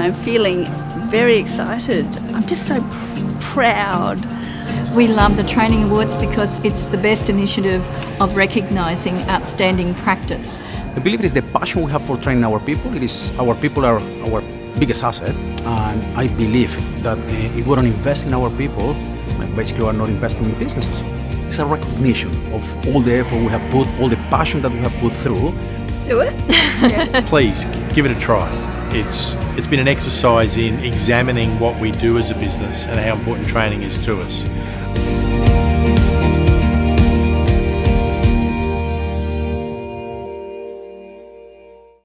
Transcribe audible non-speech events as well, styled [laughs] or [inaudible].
I'm feeling very excited. I'm just so proud. We love the Training Awards because it's the best initiative of recognising outstanding practice. I believe it is the passion we have for training our people. It is our people are our biggest asset, and I believe that uh, if we don't invest in our people, basically we are not investing in businesses. It's a recognition of all the effort we have put, all the passion that we have put through. Do it. [laughs] Please give it a try. It's it's been an exercise in examining what we do as a business and how important training is to us.